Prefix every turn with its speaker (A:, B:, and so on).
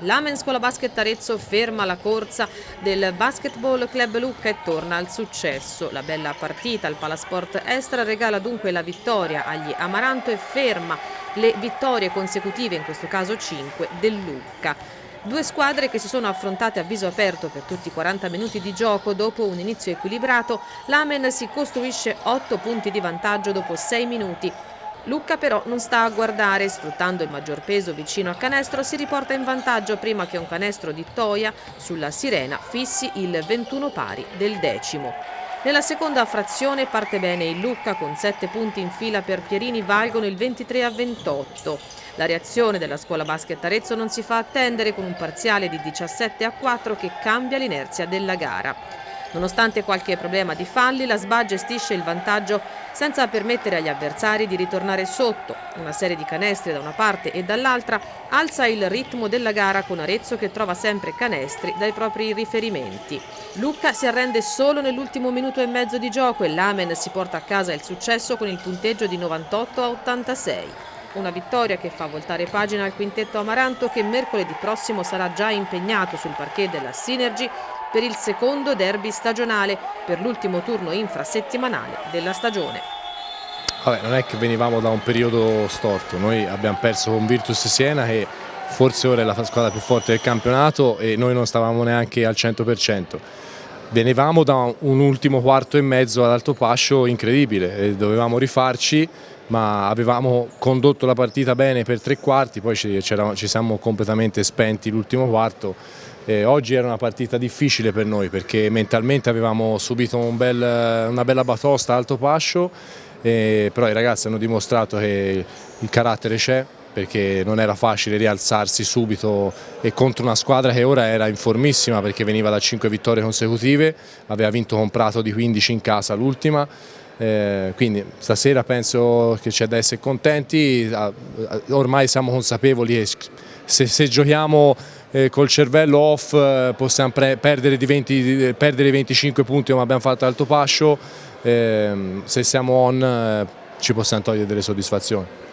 A: L'Amen Scuola Basket Arezzo ferma la corsa del Basketball Club Lucca e torna al successo. La bella partita al Palasport Estra regala dunque la vittoria agli Amaranto e ferma le vittorie consecutive, in questo caso 5, del Lucca. Due squadre che si sono affrontate a viso aperto per tutti i 40 minuti di gioco dopo un inizio equilibrato. L'Amen si costruisce 8 punti di vantaggio dopo 6 minuti Lucca però non sta a guardare, sfruttando il maggior peso vicino a canestro si riporta in vantaggio prima che un canestro di Toia sulla Sirena fissi il 21 pari del decimo. Nella seconda frazione parte bene il Lucca con 7 punti in fila per Pierini valgono il 23 a 28. La reazione della scuola basket Arezzo non si fa attendere con un parziale di 17 a 4 che cambia l'inerzia della gara. Nonostante qualche problema di falli, la SBA gestisce il vantaggio senza permettere agli avversari di ritornare sotto. Una serie di canestri da una parte e dall'altra alza il ritmo della gara con Arezzo che trova sempre canestri dai propri riferimenti. Lucca si arrende solo nell'ultimo minuto e mezzo di gioco e l'Amen si porta a casa il successo con il punteggio di 98 a 86. Una vittoria che fa voltare pagina al quintetto Amaranto che mercoledì prossimo sarà già impegnato sul parquet della Synergy per il secondo derby stagionale per l'ultimo turno infrasettimanale della stagione.
B: Vabbè, non è che venivamo da un periodo storto, noi abbiamo perso con Virtus Siena che forse ora è la squadra più forte del campionato e noi non stavamo neanche al 100%. Venivamo da un ultimo quarto e mezzo ad Alto Pascio incredibile, dovevamo rifarci ma avevamo condotto la partita bene per tre quarti, poi ci, ci siamo completamente spenti l'ultimo quarto. Eh, oggi era una partita difficile per noi perché mentalmente avevamo subito un bel, una bella batosta alto pascio, eh, però i ragazzi hanno dimostrato che il carattere c'è perché non era facile rialzarsi subito e contro una squadra che ora era in formissima perché veniva da 5 vittorie consecutive, aveva vinto con Prato di 15 in casa l'ultima, eh, quindi stasera penso che c'è da essere contenti, ormai siamo consapevoli che se, se giochiamo eh, col cervello off eh, possiamo perdere, 20, perdere 25 punti come abbiamo fatto Alto Pascio, ehm, se siamo on eh, ci possiamo togliere delle soddisfazioni.